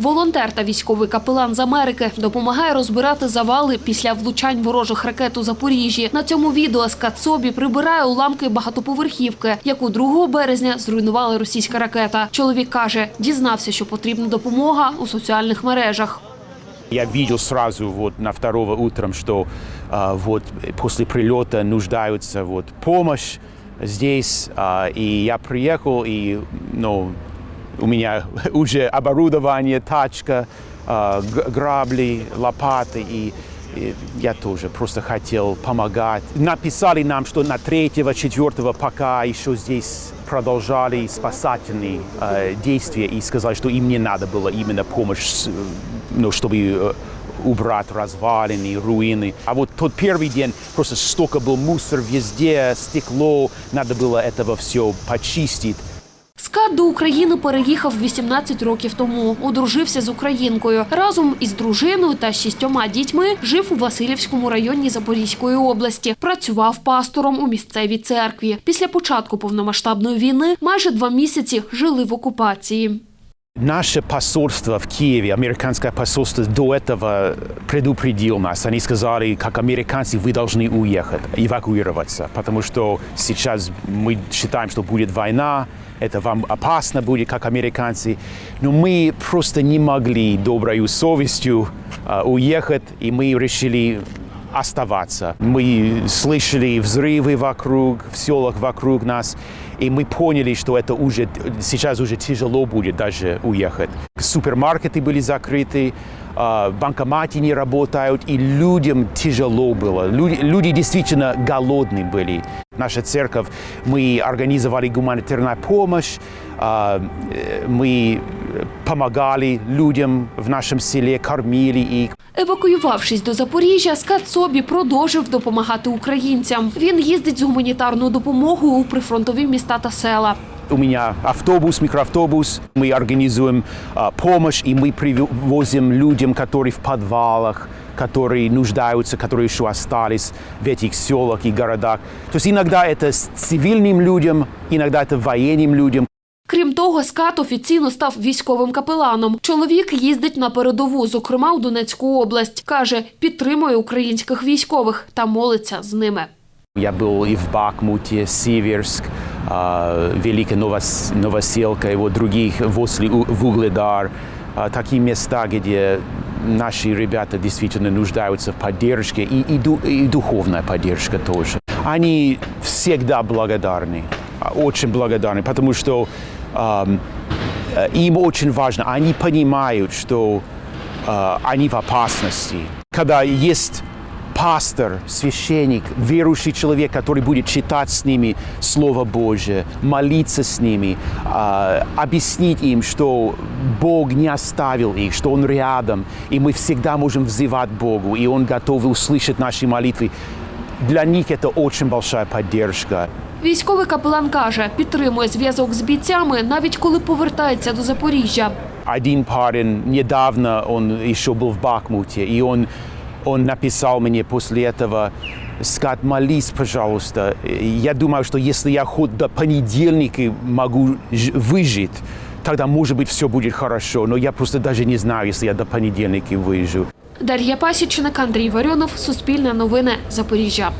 Волонтер та військовий капелан з Америки допомагає розбирати завали після влучань ворожих ракет у Запоріжжі. На цьому відео Скат Собі прибирає уламки багатоповерхівки, яку 2 березня зруйнувала російська ракета. Чоловік каже, дізнався, що потрібна допомога у соціальних мережах. Я видел сразу вот на второго утром, что а, вот после прилета нуждаются вот помощь здесь, а, и я приехал и ну у меня уже оборудование, тачка, а, грабли, лопаты и и я тоже просто хотел помогать. Написали нам, что на третьего, четвертого пока еще здесь продолжали спасательные э, действия и сказали, что им не надо было именно помощь, ну, чтобы э, убрать развалины, руины. А вот тот первый день просто столько был мусор везде, стекло, надо было этого все почистить. Скат до України переїхав 18 років тому. Одружився з українкою. Разом із дружиною та шістьома дітьми жив у Васильівському районі Запорізької області. Працював пастором у місцевій церкві. Після початку повномасштабної війни майже два місяці жили в окупації. Наше посольство в Киеве, американское посольство до этого предупредил нас. Они сказали, как американцы, вы должны уехать, эвакуироваться, потому что сейчас мы считаем, что будет война, это вам опасно будет, как американцы. Но мы просто не могли доброй совестью э, уехать, и мы решили оставаться. Мы слышали взрывы вокруг, в селах вокруг нас, и мы поняли, что это уже сейчас уже тяжело будет даже уехать. Супермаркеты были закрыты, а, банкоматы не работают, и людям тяжело было. Люди, люди действительно голодные были. Наша церковь, мы организовали гуманитарную помощь, а, э, мы помогали людям в нашем селе, кормили их. Евакуювавшись до Запоріжжя, Скат Собі продовжив допомагати українцям. Він їздить з гуманітарною допомогою у прифронтові міста та села. У меня автобус, микроавтобус. Мы организуем а, помощь, и мы привозим людям, которые в подвалах, которые нуждаются, которые еще остались в этих селах и городах. То есть иногда это с цивильным людям, иногда это военным людям. Крім того, Скат офіційно став військовим капеланом. Чоловік їздить на передову, зокрема у Донецьку область. Каже, підтримує українських військових та молиться з ними. Я был и в Бахмуте, Северск, а, Великая Новос- Новоселка и вот других, возле У- Вугледар. А, Такие места, где наши ребята действительно нуждаются в поддержке и, и, и духовная поддержка тоже. Они всегда благодарны, а, очень благодарны, потому что э, им очень важно, они понимают, что э, они в опасности. Когда есть пастор, священник, верующий человек, который будет читать с ними Слово Божие, молиться с ними, а, объяснить им, что Бог не оставил их, что Он рядом, и мы всегда можем взывать Богу, и Он готов услышать наши молитвы. Для них это очень большая поддержка. Військовий капелан каже, підтримує зв'язок з бійцями, навіть коли повертається до Запоріжжя. Один парень недавно, он еще был в Бахмуте, и он, он написал мне после этого, Скат, молись, пожалуйста. Я думаю, что если я хоть до понедельника могу ж- выжить, тогда, может быть, все будет хорошо. Но я просто даже не знаю, если я до понедельника выживу. Дар'я Пасічник, Андрій Варіонов, Суспільне новини, Запоріжжя.